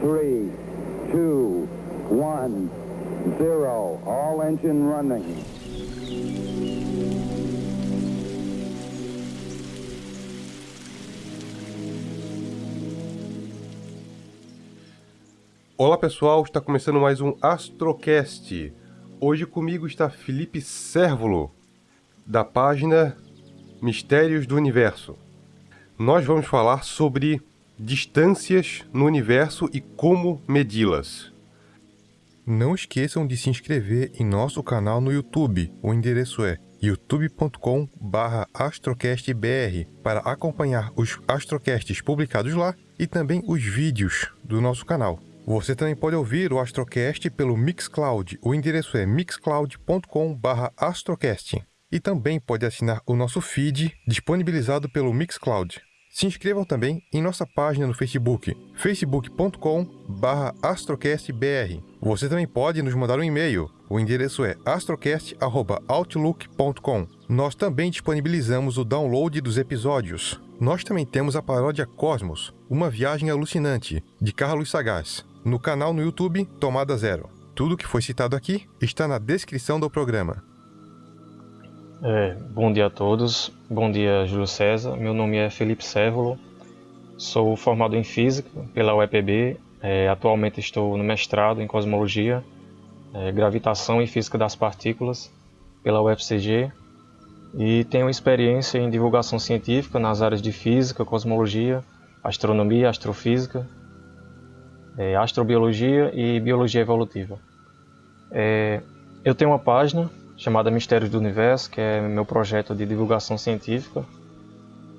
three, two, one, zero. All engine running. Olá pessoal, está começando mais um Astrocast. Hoje comigo está Felipe Sérvulo, da página Mistérios do Universo. Nós vamos falar sobre distâncias no universo e como medi-las. Não esqueçam de se inscrever em nosso canal no YouTube. O endereço é youtube.com/astrocastbr para acompanhar os astrocasts publicados lá e também os vídeos do nosso canal. Você também pode ouvir o Astrocast pelo Mixcloud. O endereço é mixcloud.com/astrocast. E também pode assinar o nosso feed disponibilizado pelo Mixcloud. Se inscrevam também em nossa página no Facebook, facebook.com/astrocastbr. Você também pode nos mandar um e-mail. O endereço é astrocast@outlook.com. Nós também disponibilizamos o download dos episódios. Nós também temos a paródia Cosmos, uma viagem alucinante, de Carlos Sagaz no canal no YouTube Tomada Zero. Tudo que foi citado aqui está na descrição do programa. É, bom dia a todos, bom dia Júlio César. Meu nome é Felipe Sévolo, sou formado em Física pela UEPB. É, atualmente estou no mestrado em Cosmologia, é, Gravitação e Física das Partículas pela UFCG e tenho experiência em divulgação científica nas áreas de Física, Cosmologia, Astronomia, Astrofísica é, astrobiologia e biologia evolutiva. É, eu tenho uma página chamada Mistérios do Universo, que é meu projeto de divulgação científica.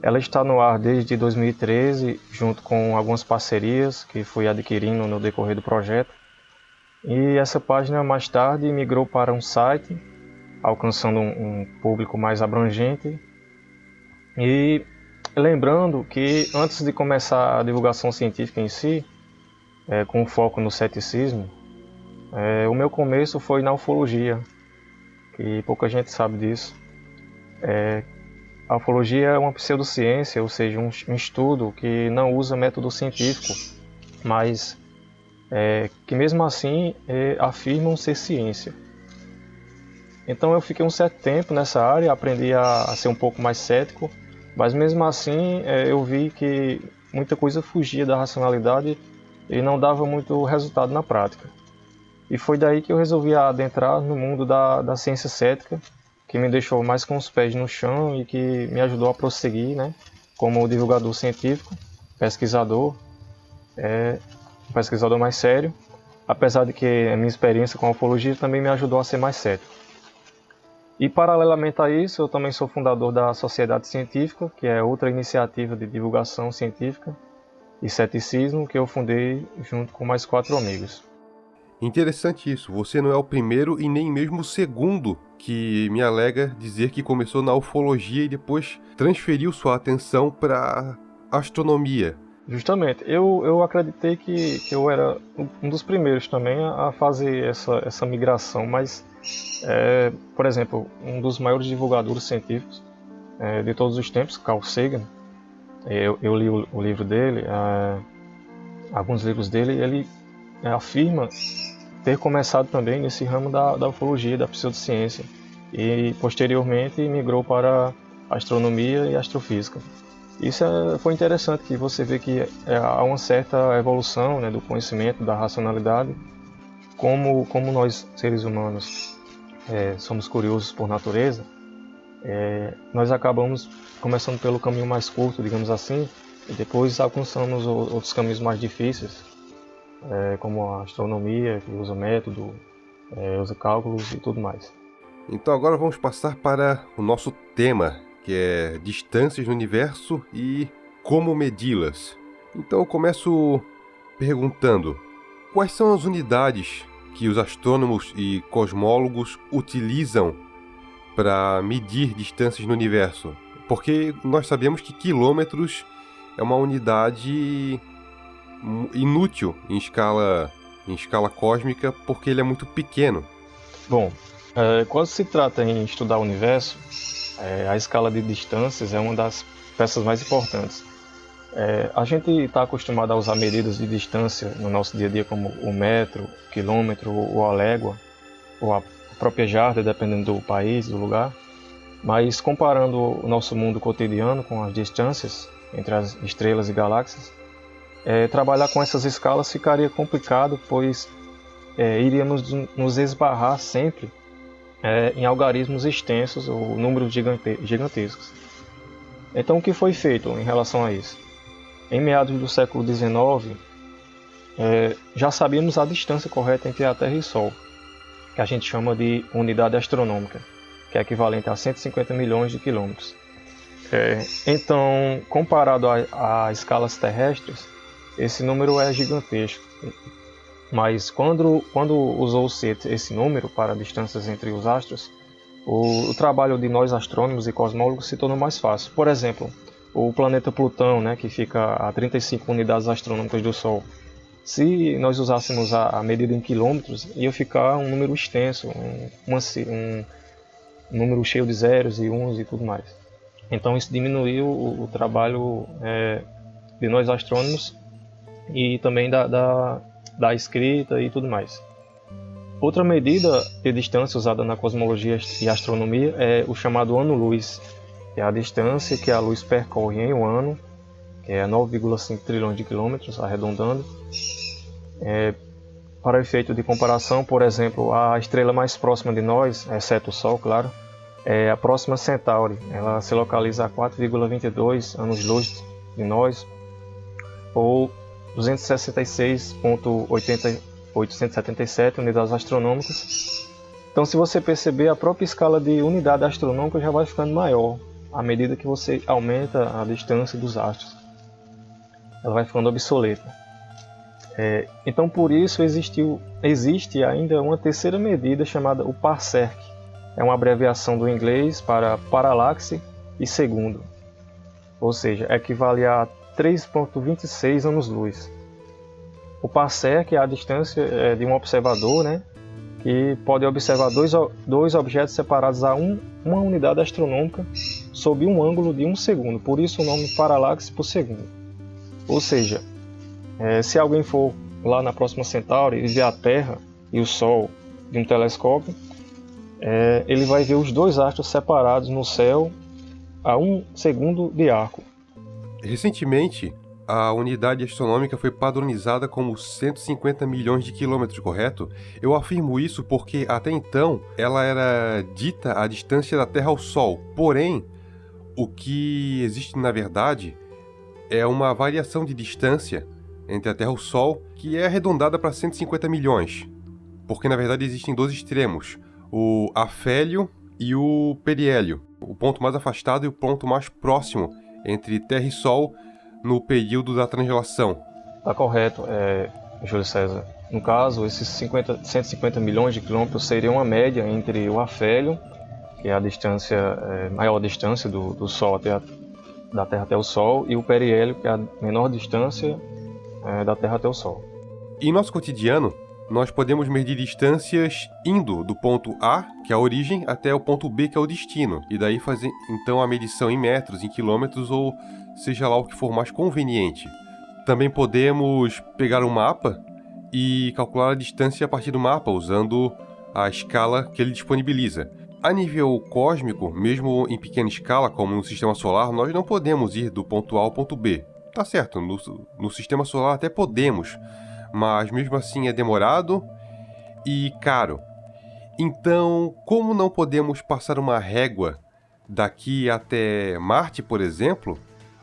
Ela está no ar desde 2013, junto com algumas parcerias que fui adquirindo no decorrer do projeto. E essa página mais tarde migrou para um site, alcançando um, público mais abrangente. E lembrando que antes de começar a divulgação científica em si, é, com foco no ceticismo, é, o meu começo foi na ufologia, que pouca gente sabe disso. É, a ufologia é uma pseudociência, ou seja, um, um estudo que não usa método científico, mas é, que mesmo assim é, afirmam ser ciência. Então eu fiquei um certo tempo nessa área, aprendi a, a ser um pouco mais cético, mas mesmo assim é, eu vi que muita coisa fugia da racionalidade e não dava muito resultado na prática. E foi daí que eu resolvi adentrar no mundo da, da ciência cética, que me deixou mais com os pés no chão e que me ajudou a prosseguir, né, como divulgador científico, pesquisador, é, pesquisador mais sério, apesar de que a minha experiência com a ufologia também me ajudou a ser mais cético. E paralelamente a isso, eu também sou fundador da Sociedade Científica, que é outra iniciativa de divulgação científica, e ceticismo que eu fundei junto com mais quatro amigos. Interessante isso, você não é o primeiro e nem mesmo o segundo que me alega dizer que começou na ufologia e depois transferiu sua atenção para astronomia. Justamente, eu, eu acreditei que, que eu era um dos primeiros também a fazer essa, essa migração, mas, é, por exemplo, um dos maiores divulgadores científicos é, de todos os tempos, Carl Sagan, eu, eu li o, o, livro dele, uh, alguns livros dele, ele uh, afirma ter começado também nesse ramo da, da ufologia, da pseudociência, e posteriormente migrou para astronomia e astrofísica. Isso é, foi interessante, que você vê que é, há uma certa evolução né, do conhecimento, da racionalidade, como, como nós, seres humanos, é, somos curiosos por natureza, é, nós acabamos começando pelo caminho mais curto, digamos assim, e depois alcançamos outros caminhos mais difíceis, é, como a astronomia, que usa método, é, usa cálculos e tudo mais. Então agora vamos passar para o nosso tema, que é distâncias no universo e como medi-las. Então eu começo perguntando: quais são as unidades que os astrônomos e cosmólogos utilizam para medir distâncias no universo? Porque nós sabemos que quilômetros é uma unidade inútil em escala, em escala cósmica porque ele é muito pequeno. Bom, é, quando se trata em estudar o universo, é, a escala de distâncias é uma das peças mais importantes. É, a gente está acostumado a usar medidas de distância no nosso dia a dia, como o metro, o quilômetro, ou a légua, ou a própria jarda, dependendo do país, do lugar. Mas comparando o nosso mundo cotidiano com as distâncias entre as estrelas e galáxias, é, trabalhar com essas escalas ficaria complicado, pois é, iríamos nos esbarrar sempre é, em algarismos extensos ou números gigante gigantescos. Então, o que foi feito em relação a isso? Em meados do século XIX, é, já sabíamos a distância correta entre a Terra e o Sol, que a gente chama de unidade astronômica, que é equivalente a 150 milhões de quilômetros. É, então, comparado a escalas terrestres, esse número é gigantesco. Mas quando, quando usou-se esse número para distâncias entre os astros, o, o, trabalho de nós astrônomos e cosmólogos se tornou mais fácil. Por exemplo, o planeta Plutão, né, que fica a 35 unidades astronômicas do Sol, se nós usássemos a, a medida em quilômetros, ia ficar um número extenso, um, uma, um, número cheio de zeros e uns e tudo mais. Então isso diminuiu o, o trabalho é, de nós astrônomos e também da, da, da escrita e tudo mais. Outra medida de distância usada na cosmologia e astronomia é o chamado ano-luz, que é a distância que a luz percorre em um ano, que é 9,5 trilhões de quilômetros, arredondando. É, para efeito de comparação, por exemplo, a estrela mais próxima de nós, exceto o Sol, claro, é a próxima Centauri. Ela se localiza a 4,22 anos-luz de nós, ou 266.877 unidades astronômicas. Então, se você perceber, a própria escala de unidade astronômica já vai ficando maior à medida que você aumenta a distância dos astros. Ela vai ficando obsoleta. É, então, por isso existiu, existe ainda uma terceira medida chamada o parsec. É uma abreviação do inglês para paralaxe e segundo, ou seja, equivale a 3.26 anos-luz. O parsec é a distância é, de um observador, né, que pode observar dois, dois objetos separados a um, uma unidade astronômica sob um ângulo de um segundo, por isso o nome paralaxe por segundo. Ou seja, é, se alguém for lá na próxima Centauri e ver a Terra e o Sol de um telescópio, é, ele vai ver os dois astros separados no céu a um segundo de arco. Recentemente, a unidade astronômica foi padronizada como 150 milhões de quilômetros, correto? Eu afirmo isso porque até então ela era dita a distância da Terra ao Sol. Porém, o que existe na verdade é uma variação de distância entre a Terra e o Sol que é arredondada para 150 milhões. Porque na verdade existem dois extremos, o afélio e o periélio, o ponto mais afastado e o ponto mais próximo entre Terra e Sol no período da transgelação. Está correto, é, Júlio César. No caso, esses 50, 150 milhões de quilômetros seriam uma média entre o afélio, que é a distância, é, maior distância do, do Sol até a, da Terra até o Sol, e o periélio, que é a menor distância é, da Terra até o Sol. Em nosso cotidiano, nós podemos medir distâncias indo do ponto A, que é a origem, até o ponto B, que é o destino, e daí fazer então a medição em metros, em quilômetros ou seja lá o que for mais conveniente. Também podemos pegar um mapa e calcular a distância a partir do mapa usando a escala que ele disponibiliza. A nível cósmico, mesmo em pequena escala, como no sistema solar, nós não podemos ir do ponto A ao ponto B. Tá certo, no, no sistema solar até podemos, mas mesmo assim é demorado e caro. Então, como não podemos passar uma régua daqui até Marte, por exemplo,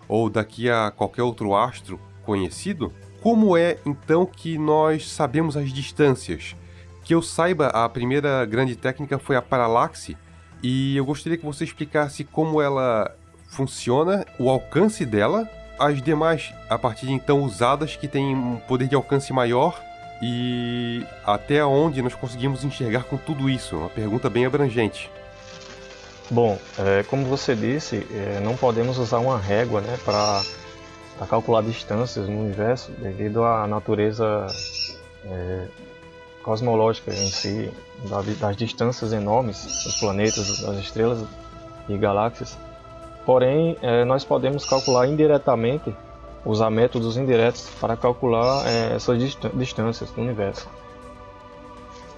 ou daqui a qualquer outro astro conhecido, como é então que nós sabemos as distâncias? Que eu saiba, a primeira grande técnica foi a paralaxe, e eu gostaria que você explicasse como ela funciona, o alcance dela as demais, a partir de então usadas, que têm um poder de alcance maior e até onde nós conseguimos enxergar com tudo isso? Uma pergunta bem abrangente. Bom, é, como você disse, é, não podemos usar uma régua né, para calcular distâncias no universo devido à natureza é, cosmológica em si, das distâncias enormes dos planetas, das estrelas e galáxias. Porém, é, nós podemos calcular indiretamente usar métodos indiretos para calcular é, essas distâncias do universo.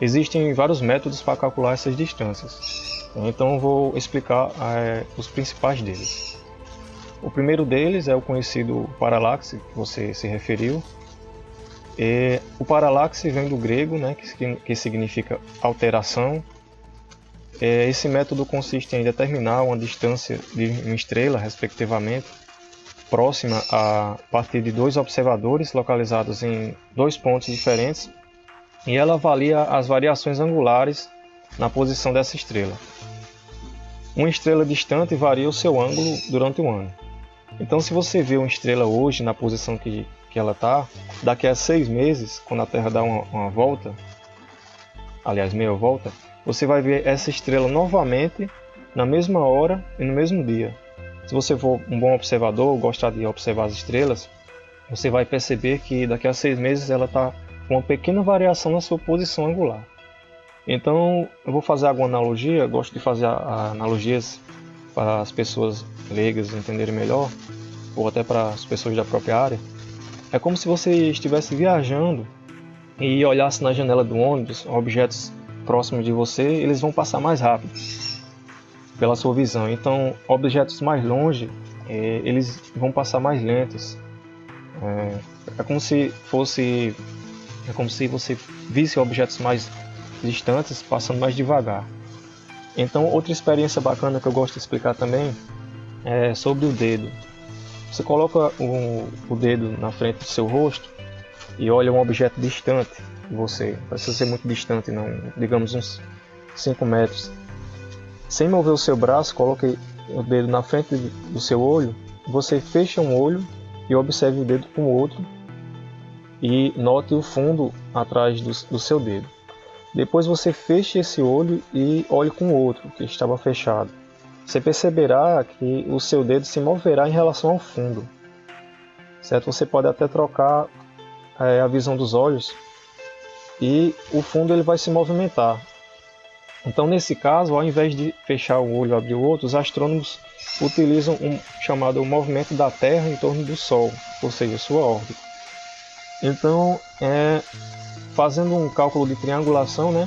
Existem vários métodos para calcular essas distâncias, então vou explicar é, os principais deles. O primeiro deles é o conhecido paralaxe, que você se referiu. E o paralaxe vem do grego, né, que, que significa alteração. E esse método consiste em determinar uma distância de uma estrela, respectivamente, próxima a partir de dois observadores localizados em dois pontos diferentes, e ela avalia as variações angulares na posição dessa estrela. Uma estrela distante varia o seu ângulo durante o ano. Então, se você vê uma estrela hoje na posição que, que ela está, daqui a seis meses, quando a Terra dá uma, uma volta, aliás, meia volta, você vai ver essa estrela novamente na mesma hora e no mesmo dia. Se você for um bom observador, gostar de observar as estrelas, você vai perceber que daqui a seis meses ela está com uma pequena variação na sua posição angular. Então, eu vou fazer alguma analogia, gosto de fazer analogias para as pessoas leigas entenderem melhor, ou até para as pessoas da própria área, é como se você estivesse viajando e olhasse na janela do ônibus objetos próximos de você, eles vão passar mais rápido pela sua visão. Então, objetos mais longe, é, eles vão passar mais lentos. É, é como se fosse, é como se você visse objetos mais distantes passando mais devagar. Então, outra experiência bacana que eu gosto de explicar também é sobre o dedo. Você coloca o dedo na frente do seu rosto e olha um objeto distante de você. Precisa ser muito distante, não. Digamos uns 5 metros. Sem mover o seu braço, coloque o dedo na frente do seu olho. Você fecha um olho e observe o dedo com o outro e note o fundo atrás do, do seu dedo. Depois você feche esse olho e olhe com o outro que estava fechado você perceberá que o seu dedo se moverá em relação ao fundo. Certo? Você pode até trocar é, a visão dos olhos e o fundo ele vai se movimentar. Então, nesse caso, ao invés de fechar o olho e abrir o outro, os astrônomos utilizam um chamado movimento da Terra em torno do Sol, ou seja, sua órbita. Então, é, fazendo um cálculo de triangulação, né,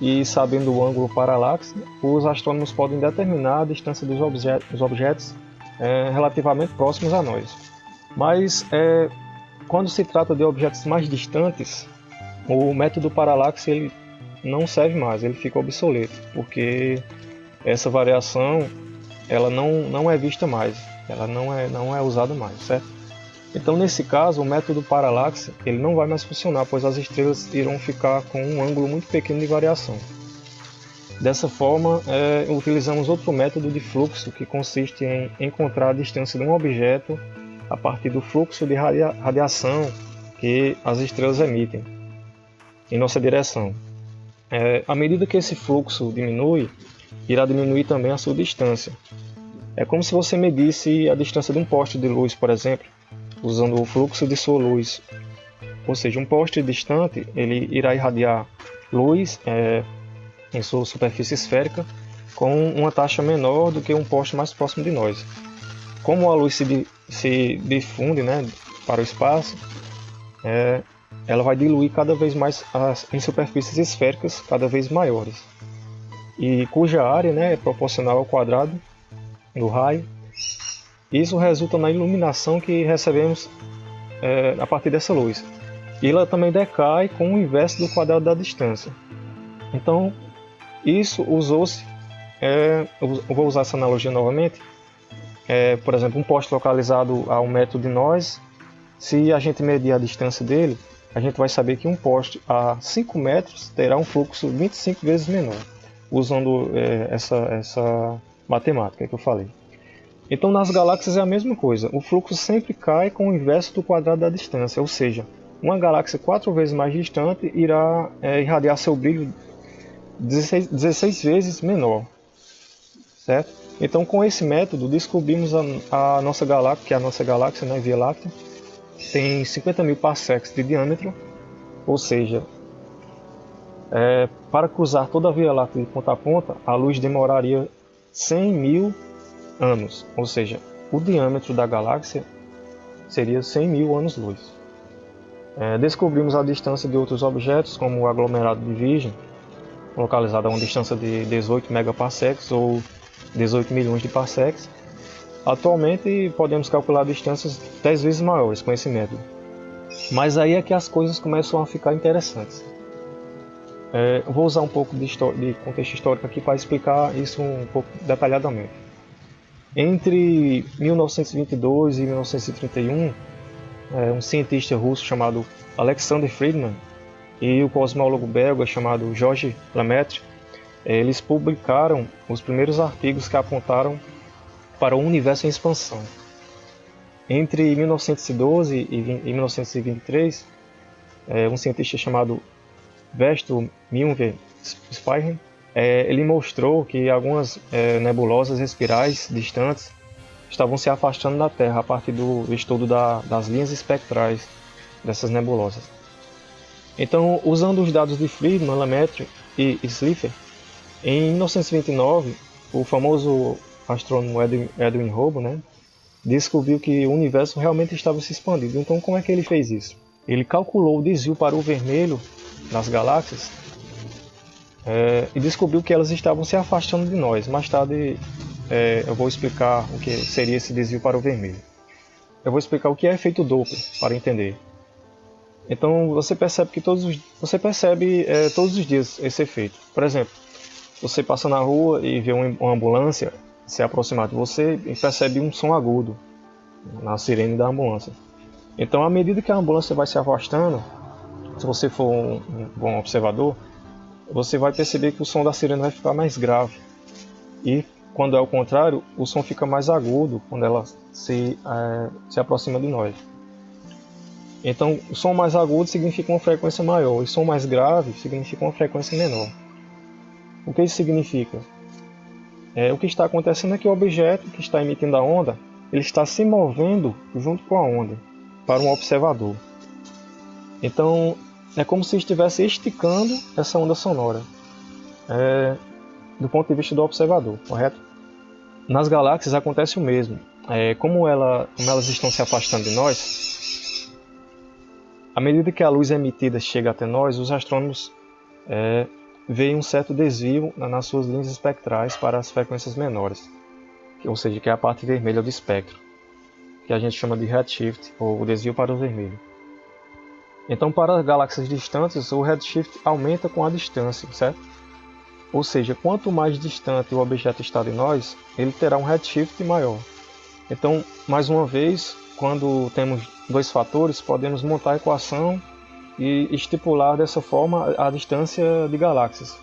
e sabendo o ângulo paralaxe, os astrônomos podem determinar a distância dos, objetos, dos objetos é, relativamente próximos a nós. Mas é, quando se trata de objetos mais distantes, o método paralaxe ele não serve mais, ele fica obsoleto, porque essa variação ela não, não é vista mais, ela não é, não é usada mais, certo? Então, nesse caso, o método paralaxe ele não vai mais funcionar, pois as estrelas irão ficar com um ângulo muito pequeno de variação. Dessa forma, é, utilizamos outro método de fluxo que consiste em encontrar a distância de um objeto a partir do fluxo de radia radiação que as estrelas emitem em nossa direção. É, à medida que esse fluxo diminui, irá diminuir também a sua distância. É como se você medisse a distância de um poste de luz, por exemplo, usando o fluxo de sua luz. Ou seja, um poste distante ele irá irradiar luz é, em sua superfície esférica com uma taxa menor do que um poste mais próximo de nós. Como a luz se, se difunde né, para o espaço, é, ela vai diluir cada vez mais as, em superfícies esféricas cada vez maiores, e cuja área né, é proporcional ao quadrado do raio isso resulta na iluminação que recebemos é, a partir dessa luz. E ela também decai com o inverso do quadrado da distância. Então, isso usou-se, é, vou usar essa analogia novamente, é, por exemplo, um poste localizado a um metro de nós, se a gente medir a distância dele, a gente vai saber que um poste a 5 metros terá um fluxo 25 vezes menor, usando é, essa, essa matemática que eu falei. Então nas galáxias é a mesma coisa, o fluxo sempre cai com o inverso do quadrado da distância, ou seja, uma galáxia quatro vezes mais distante irá é, irradiar seu brilho 16, 16 vezes menor, certo? Então com esse método descobrimos a, a nossa galáxia, que é a nossa galáxia, né, Via Láctea, tem 50 mil parsecs de diâmetro, ou seja, é, para cruzar toda a Via Láctea de ponta a ponta, a luz demoraria 100 mil anos, ou seja, o diâmetro da galáxia seria 100 mil anos-luz. É, descobrimos a distância de outros objetos, como o aglomerado de Virgem, localizado a uma distância de 18 megaparsecs ou 18 milhões de parsecs. Atualmente podemos calcular distâncias 10 vezes maiores método. Mas aí é que as coisas começam a ficar interessantes. É, vou usar um pouco de, de contexto histórico aqui para explicar isso um pouco detalhadamente. Entre 1922 e 1931, é, um cientista russo chamado Alexander Friedman e o cosmólogo belga chamado Georges Lemaitre, eles publicaram os primeiros artigos que apontaram para o universo em expansão. Entre 1912 e 1923, é, um cientista chamado Vesto Milver Speichen, é, ele mostrou que algumas é, nebulosas espirais distantes estavam se afastando da Terra a partir do estudo da, das linhas espectrais dessas nebulosas. Então, usando os dados de Friedman, Lemaitre e Slipher, em 1929, o famoso astrônomo Edwin, Edwin né, descobriu que o universo realmente estava se expandindo. Então, como é que ele fez isso? Ele calculou o desvio para o vermelho nas galáxias é, e descobriu que elas estavam se afastando de nós. Mais tarde é, eu vou explicar o que seria esse desvio para o vermelho. Eu vou explicar o que é efeito Doppler para entender. Então você percebe que todos os, você percebe é, todos os dias esse efeito. Por exemplo, você passa na rua e vê uma ambulância se aproximar de você e percebe um som agudo na sirene da ambulância. Então, à medida que a ambulância vai se afastando, se você for um, bom observador, você vai perceber que o som da sirene vai ficar mais grave. E quando é o contrário, o som fica mais agudo quando ela se, é, se aproxima de nós. Então, o som mais agudo significa uma frequência maior, e som mais grave significa uma frequência menor. O que isso significa? É, o que está acontecendo é que o objeto que está emitindo a onda, ele está se movendo junto com a onda para um observador. Então, é como se estivesse esticando essa onda sonora é, do ponto de vista do observador, correto? Nas galáxias acontece o mesmo. É, como, ela, como elas estão se afastando de nós, à medida que a luz emitida chega até nós, os astrônomos é, veem um certo desvio nas suas linhas espectrais para as frequências menores, ou seja, que é a parte vermelha do espectro, que a gente chama de redshift, ou desvio para o vermelho. Então, para galáxias distantes, o redshift aumenta com a distância, certo? Ou seja, quanto mais distante o objeto está de nós, ele terá um redshift maior. Então, mais uma vez, quando temos dois fatores, podemos montar a equação e estipular dessa forma a distância de galáxias.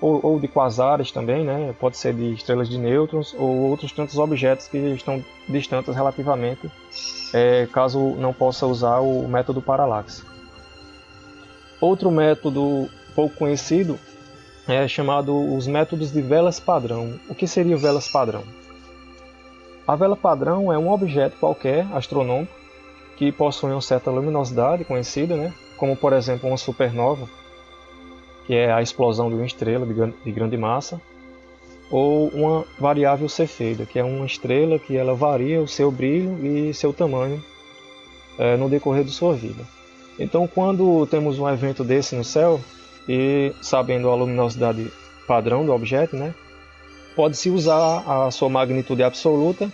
Ou, ou, de quasares também, né? pode ser de estrelas de nêutrons ou outros tantos objetos que estão distantes relativamente é, caso não possa usar o método paralaxe. Outro método pouco conhecido é chamado os métodos de velas padrão. O que seria velas padrão? A vela padrão é um objeto qualquer astronômico que possui uma certa luminosidade conhecida, né? como por exemplo uma supernova, que é a explosão de uma estrela de grande massa, ou uma variável cefeida, que é uma estrela que ela varia o seu brilho e seu tamanho é, no decorrer de sua vida. Então, quando temos um evento desse no céu e sabendo a luminosidade padrão do objeto, né, pode-se usar a sua magnitude absoluta,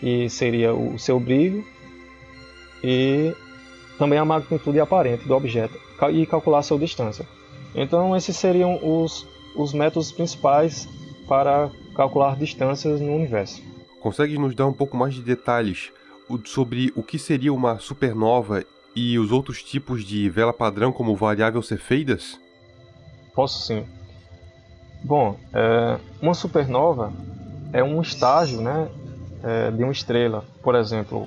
que seria o seu brilho, e também a magnitude aparente do objeto e calcular sua distância. Então, esses seriam os, os métodos principais para calcular distâncias no universo. Consegue nos dar um pouco mais de detalhes sobre o que seria uma supernova e os outros tipos de vela padrão como variável cefeidas? Posso sim. Bom, é, uma supernova é um estágio né, é, de uma estrela. Por exemplo,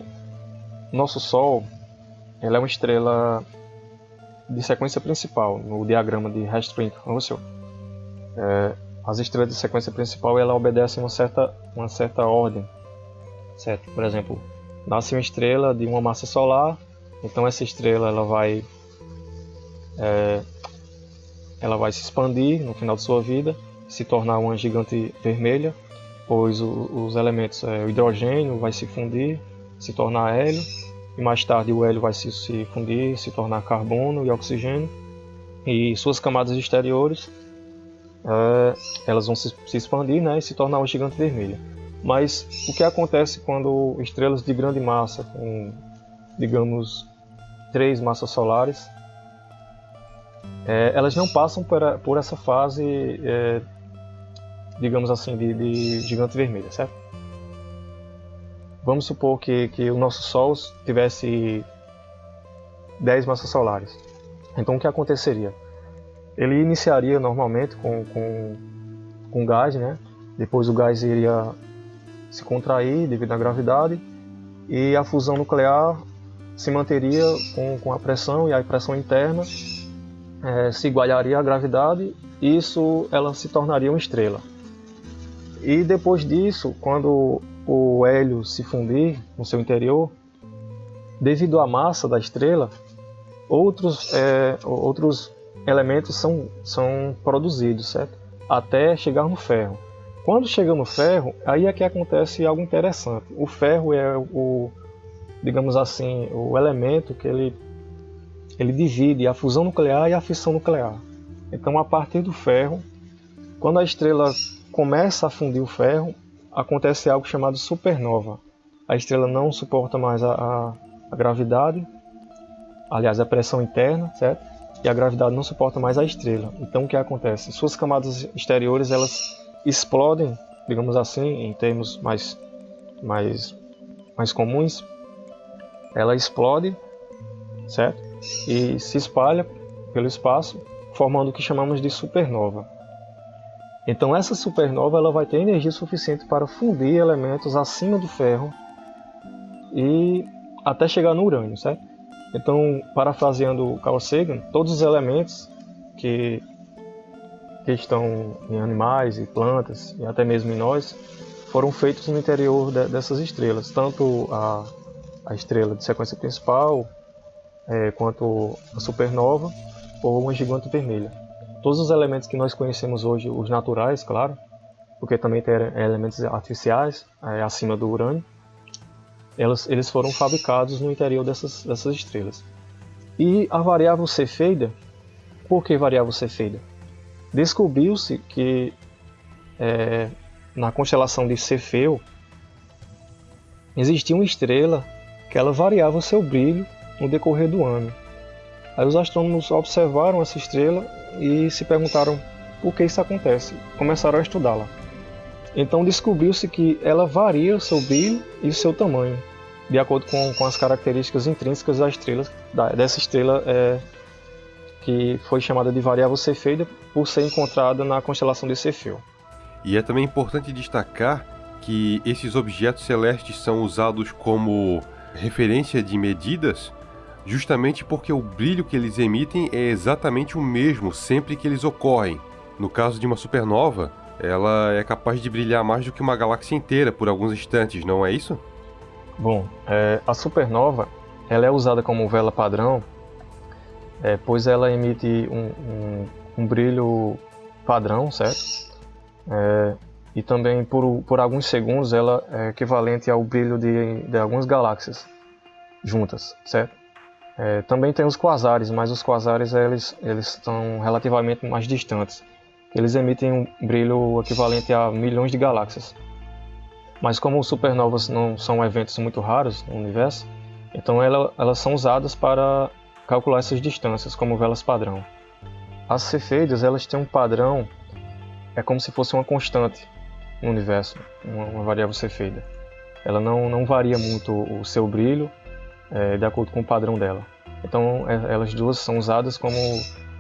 nosso Sol ela é uma estrela de sequência principal no diagrama de Hertzsprung-Russell. É, as estrelas de sequência principal ela obedecem uma certa, uma certa ordem, certo? Por exemplo, nasce uma estrela de uma massa solar, então essa estrela ela vai é, ela vai se expandir no final de sua vida, se tornar uma gigante vermelha, pois o, os elementos, é, o hidrogênio vai se fundir, se tornar hélio, e mais tarde o hélio vai se, se fundir, se tornar carbono e oxigênio, e suas camadas exteriores é, elas vão se, se, expandir né, e se tornar uma gigante vermelha. Mas o que acontece quando estrelas de grande massa, com digamos três massas solares, é, elas não passam por, por essa fase, é, digamos assim, de, de gigante vermelha, certo? Vamos supor que, que o nosso Sol tivesse 10 massas solares. Então o que aconteceria? Ele iniciaria normalmente com, com, com gás, né? depois o gás iria se contrair devido à gravidade e a fusão nuclear se manteria com, com a pressão e a pressão interna é, se igualaria à gravidade e isso ela se tornaria uma estrela. E depois disso, quando o hélio se fundir no seu interior, devido à massa da estrela, outros, é, outros elementos são, são produzidos, certo? Até chegar no ferro. Quando chega no ferro, aí é que acontece algo interessante. O ferro é o, digamos assim, o elemento que ele, ele divide a fusão nuclear e a fissão nuclear. Então, a partir do ferro, quando a estrela começa a fundir o ferro, acontece algo chamado supernova. A estrela não suporta mais a, a, a gravidade, aliás, a pressão interna, certo? e a gravidade não suporta mais a estrela. Então o que acontece? Suas camadas exteriores elas explodem, digamos assim, em termos mais mais mais comuns. Ela explode, certo? E se espalha pelo espaço, formando o que chamamos de supernova. Então essa supernova ela vai ter energia suficiente para fundir elementos acima do ferro e até chegar no urânio, certo? Então, parafraseando Carl Sagan, todos os elementos que, que estão em animais e plantas, e até mesmo em nós, foram feitos no interior de, dessas estrelas, tanto a, a estrela de sequência principal, é, quanto a supernova ou uma gigante vermelha. Todos os elementos que nós conhecemos hoje, os naturais, claro, porque também tem elementos artificiais é, acima do urânio, elas, eles foram fabricados no interior dessas, dessas estrelas. E a variável Cefeida, por que variável Cefeida? Descobriu-se que é, na constelação de Cefeu existia uma estrela que ela variava seu brilho no decorrer do ano. Aí os astrônomos observaram essa estrela e se perguntaram por que isso acontece. Começaram a estudá-la. Então descobriu-se que ela varia o seu brilho e o seu tamanho, de acordo com, com as características intrínsecas da estrela, da, dessa estrela é, que foi chamada de variável Cefeida por ser encontrada na constelação de Cefeu. E é também importante destacar que esses objetos celestes são usados como referência de medidas justamente porque o brilho que eles emitem é exatamente o mesmo sempre que eles ocorrem. No caso de uma supernova, ela é capaz de brilhar mais do que uma galáxia inteira por alguns instantes, não é isso? Bom, é, a supernova ela é usada como vela padrão, é, pois ela emite um, um, um brilho padrão, certo? É, e também por, por alguns segundos ela é equivalente ao brilho de, de algumas galáxias juntas, certo? É, também tem os quasares, mas os quasares eles, eles estão relativamente mais distantes eles emitem um brilho equivalente a milhões de galáxias. Mas como supernovas não são eventos muito raros no universo, então ela, elas são usadas para calcular essas distâncias como velas padrão. As cefeidas elas têm um padrão, é como se fosse uma constante no universo, uma, uma variável cefeida. Ela não, não varia muito o seu brilho é, de acordo com o padrão dela. Então é, elas duas são usadas como,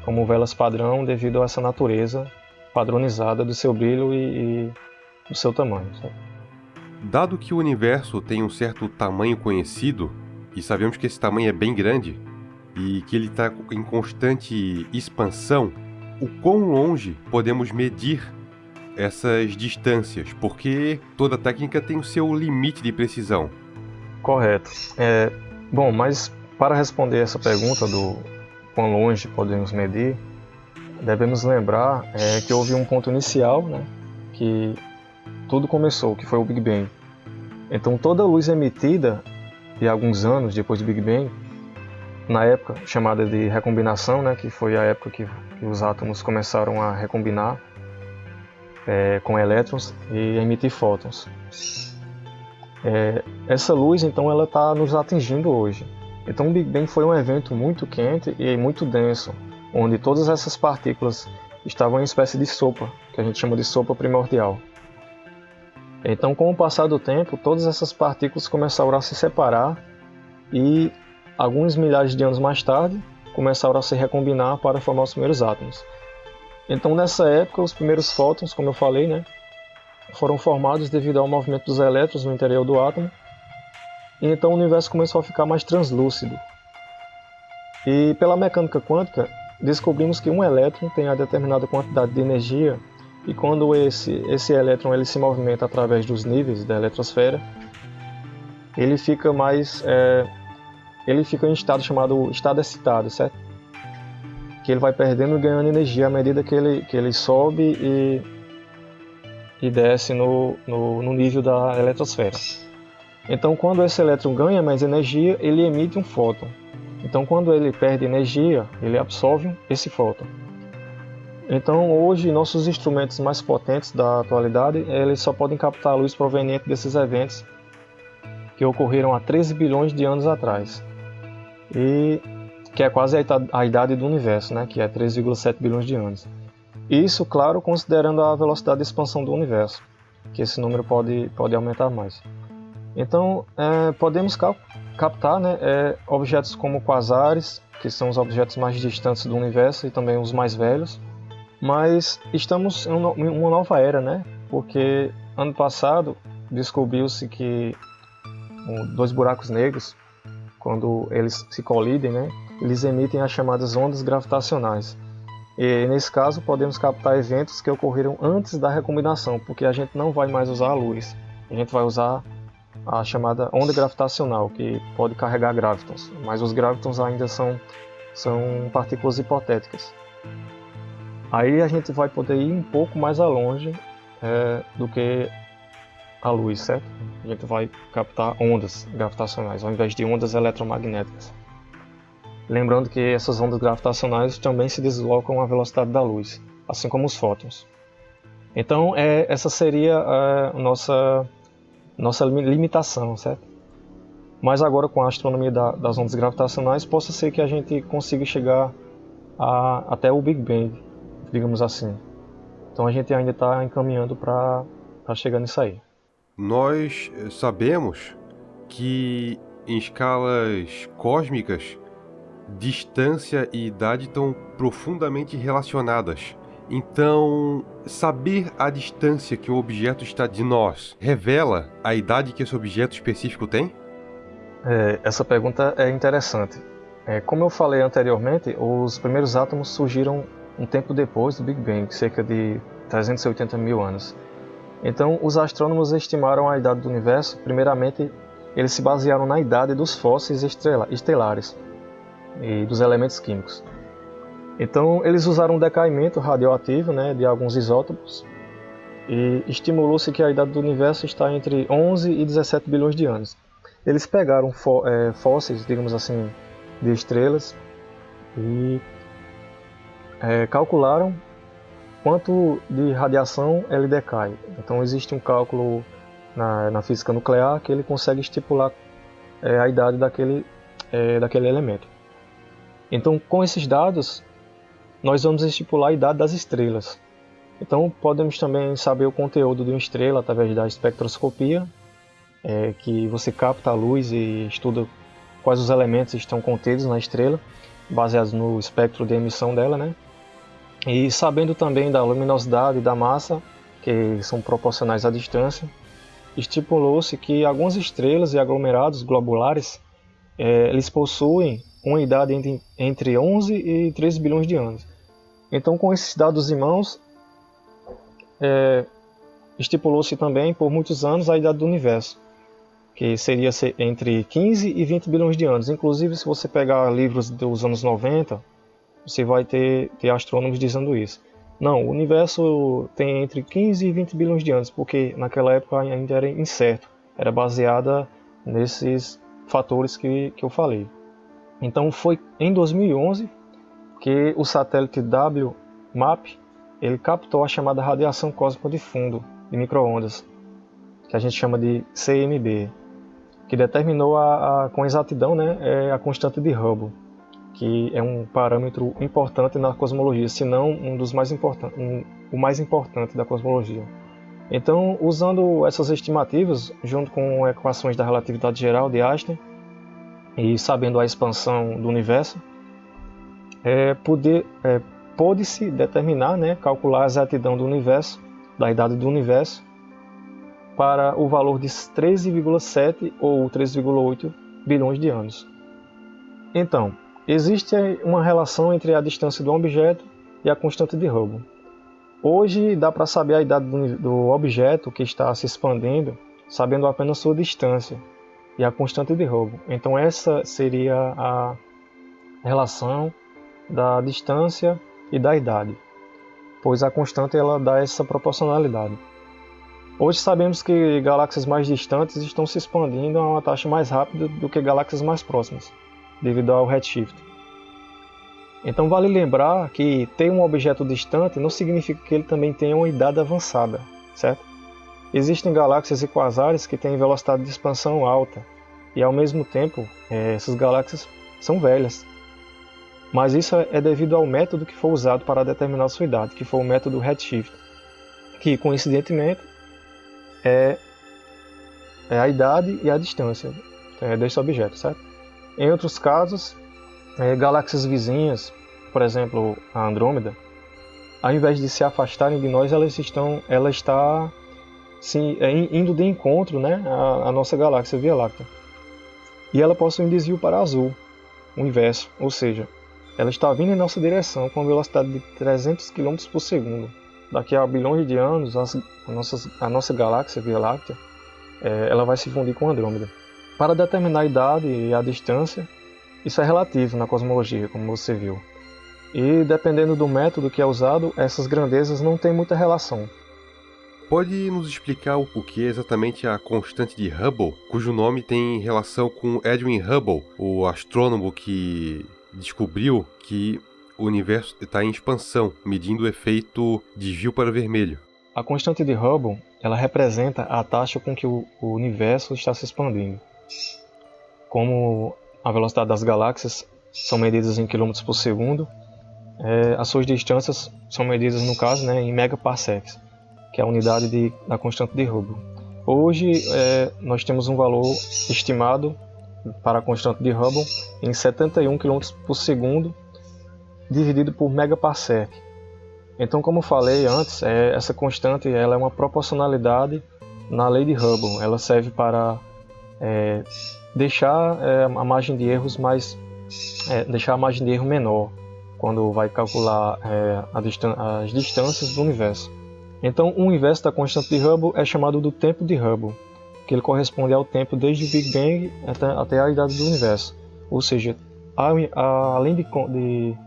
como velas padrão devido a essa natureza padronizada do seu brilho e, e do seu tamanho. Sabe? Dado que o universo tem um certo tamanho conhecido, e sabemos que esse tamanho é bem grande, e que ele está em constante expansão, o quão longe podemos medir essas distâncias? Porque toda técnica tem o seu limite de precisão. Correto. É, bom, mas para responder essa pergunta do quão longe podemos medir, devemos lembrar é, que houve um ponto inicial, né, que tudo começou, que foi o Big Bang. Então toda luz emitida e alguns anos depois do Big Bang, na época chamada de recombinação, né, que foi a época que, que os átomos começaram a recombinar é, com elétrons e emitir fótons. É, essa luz, então, ela está nos atingindo hoje. Então, o Big Bang foi um evento muito quente e muito denso, onde todas essas partículas estavam em espécie de sopa, que a gente chama de sopa primordial. Então, com o passar do tempo, todas essas partículas começaram a se separar e, alguns milhares de anos mais tarde, começaram a se recombinar para formar os primeiros átomos. Então, nessa época, os primeiros fótons, como eu falei, né, foram formados devido ao movimento dos elétrons no interior do átomo, e então o universo começou a ficar mais translúcido. E pela mecânica quântica, descobrimos que um elétron tem a determinada quantidade de energia e quando esse, esse elétron ele se movimenta através dos níveis da eletrosfera, ele fica mais é, ele fica em estado chamado estado excitado, certo? Que ele vai perdendo e ganhando energia à medida que ele, que ele sobe e, e desce no, no, no nível da eletrosfera. Então, quando esse elétron ganha mais energia, ele emite um fóton. Então, quando ele perde energia, ele absorve esse fóton. Então, hoje, nossos instrumentos mais potentes da atualidade, eles só podem captar a luz proveniente desses eventos que ocorreram há 13 bilhões de anos atrás. E que é quase a idade do universo, né, que é 3,7 bilhões de anos. Isso, claro, considerando a velocidade de expansão do universo, que esse número pode, pode aumentar mais. Então, é, podemos cap captar né, é, objetos como quasares, que são os objetos mais distantes do universo e também os mais velhos, mas estamos em uma nova era, né? Porque ano passado descobriu-se que dois buracos negros, quando eles se colidem, né, eles emitem as chamadas ondas gravitacionais. E nesse caso podemos captar eventos que ocorreram antes da recombinação, porque a gente não vai mais usar a luz, a gente vai usar a chamada onda gravitacional, que pode carregar gravitons, mas os gravitons ainda são, são partículas hipotéticas. Aí a gente vai poder ir um pouco mais longe é, do que a luz, certo? A gente vai captar ondas gravitacionais ao invés de ondas eletromagnéticas. Lembrando que essas ondas gravitacionais também se deslocam à velocidade da luz, assim como os fótons. Então, é, essa seria a nossa, nossa limitação, certo? Mas agora, com a astronomia da, das ondas gravitacionais, possa ser que a gente consiga chegar a, até o Big Bang, digamos assim. Então a gente ainda está encaminhando para chegar nisso aí. Nós eh, sabemos que em escalas cósmicas, distância e idade estão profundamente relacionadas. Então, saber a distância que o objeto está de nós revela a idade que esse objeto específico tem? É, essa pergunta é interessante. É, como eu falei anteriormente, os primeiros átomos surgiram um tempo depois do Big Bang, cerca de 380 mil anos. Então, os astrônomos estimaram a idade do universo, primeiramente, eles se basearam na idade dos fósseis estelares e dos elementos químicos. Então, eles usaram um decaimento radioativo né, de alguns isótopos e estimulou-se que a idade do universo está entre 11 e 17 bilhões de anos. Eles pegaram é, fósseis, digamos assim, de estrelas e é, calcularam quanto de radiação ele decai. Então existe um cálculo na, na física nuclear que ele consegue estipular é, a idade daquele, é, daquele elemento. Então com esses dados nós vamos estipular a idade das estrelas. Então podemos também saber o conteúdo de uma estrela através da espectroscopia, é, que você capta a luz e estuda quais os elementos estão contidos na estrela, baseados no espectro de emissão dela, né? E sabendo também da luminosidade e da massa, que são proporcionais à distância, estipulou-se que algumas estrelas e aglomerados globulares é, eles possuem uma idade entre, entre 11 e 13 bilhões de anos. Então, com esses dados em mãos, é, estipulou-se também por muitos anos a idade do universo, que seria entre 15 e 20 bilhões de anos. Inclusive, se você pegar livros dos anos 90, você vai ter, ter astrônomos dizendo isso. Não, o universo tem entre 15 e 20 bilhões de anos, porque naquela época ainda era incerto, era baseada nesses, fatores que, que eu falei. Então foi em 2011 que o satélite WMAP ele captou a chamada radiação cósmica de fundo de microondas, que a gente chama de CMB, que determinou a, a, com exatidão né, é a constante de Hubble, que é um parâmetro importante na cosmologia, se não um dos mais importantes, um, o mais importante da cosmologia. Então, usando essas estimativas, junto com equações da relatividade geral de Einstein, e sabendo a expansão do universo, é, poder, é, pôde-se determinar, né, calcular a exatidão do universo, da idade do universo, para o valor de 13,7 ou 13,8 bilhões de anos. Então, existe uma relação entre a distância do objeto e a constante de Hubble. Hoje dá para saber a idade do objeto que está se expandindo, sabendo apenas sua distância e a constante de Hubble. Então essa seria a relação da distância e da idade, pois a constante ela dá essa proporcionalidade. Hoje sabemos que galáxias mais distantes estão se expandindo a uma taxa mais rápida do que galáxias mais próximas, devido ao redshift. Então vale lembrar que ter um objeto distante não significa que ele também tenha uma idade avançada, certo? Existem galáxias e quasares que têm velocidade de expansão alta, e ao mesmo tempo eh, essas galáxias são velhas. Mas isso é devido ao método que foi usado para determinar sua idade, que foi o método redshift, que coincidentemente é, é a idade e a distância é, desse objeto, certo? Em outros casos, é, galáxias vizinhas, por exemplo, a Andrômeda, ao invés de se afastarem de nós, elas estão, ela está sim, é, indo de encontro, né, à, à nossa galáxia Via Láctea. E ela possui um desvio para azul, o inverso, ou seja, ela está vindo em nossa direção com a velocidade de 300 km por segundo daqui a bilhões de anos, a, nossa, a nossa galáxia Via Láctea, é, ela vai se fundir com Andrômeda. Para determinar a idade e a distância, isso é relativo na cosmologia, como você viu. E dependendo do método que é usado, essas grandezas não têm muita relação. Pode nos explicar o que é exatamente a constante de Hubble, cujo nome tem relação com Edwin Hubble, o astrônomo que descobriu que o universo está em expansão, medindo o efeito desvio para vermelho. A constante de Hubble ela representa a taxa com que o, universo está se expandindo. Como a velocidade das galáxias são medidas em quilômetros por segundo, é, as suas distâncias são medidas, no caso, né, em megaparsecs, que é a unidade de, da constante de Hubble. Hoje, é, nós temos um valor estimado para a constante de Hubble em 71 km por segundo dividido por megaparsec. Então, como falei antes, é, essa constante ela é uma proporcionalidade na lei de Hubble. Ela serve para é, deixar é, a margem de erros mais, é, deixar a margem de erro menor quando vai calcular é, distan as distâncias do universo. Então, o universo da constante de Hubble é chamado do tempo de Hubble, que ele corresponde ao tempo desde o Big Bang até, a idade do universo. Ou seja, além de, de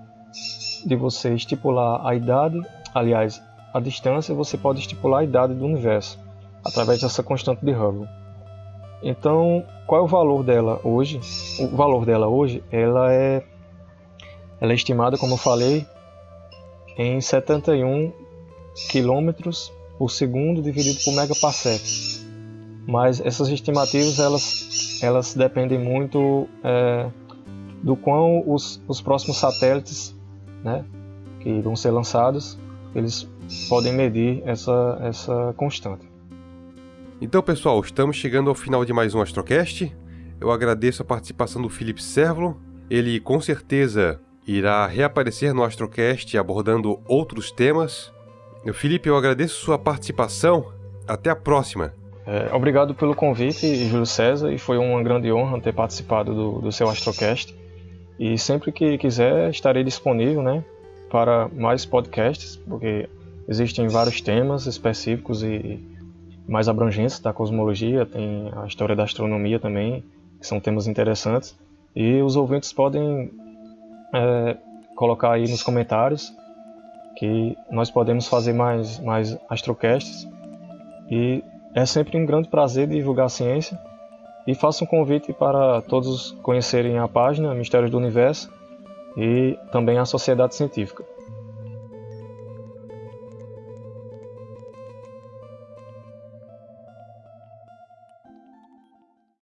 de você estipular a idade, aliás, a distância, você pode estipular a idade do universo através dessa constante de Hubble. Então, qual é o valor dela hoje? O valor dela hoje, ela é, ela é estimada, como eu falei, em 71 km por segundo dividido por megaparsec. Mas essas estimativas elas, elas dependem muito é, do quão os, os próximos satélites né, que vão ser lançados, eles podem medir essa, essa constante. Então, pessoal, estamos chegando ao final de mais um Astrocast. Eu agradeço a participação do Felipe Servolo. Ele com certeza irá reaparecer no Astrocast abordando outros temas. Felipe, eu agradeço sua participação. Até a próxima. É, obrigado pelo convite, Júlio César, e foi uma grande honra ter participado do, do seu Astrocast. E sempre que quiser, estarei disponível né, para mais podcasts, porque existem vários temas específicos e mais abrangentes da cosmologia, tem a história da astronomia também, que são temas interessantes. E os ouvintes podem é, colocar aí nos comentários que nós podemos fazer mais, mais astrocasts. E é sempre um grande prazer divulgar a ciência e faço um convite para todos conhecerem a página Mistérios do Universo e também a Sociedade Científica.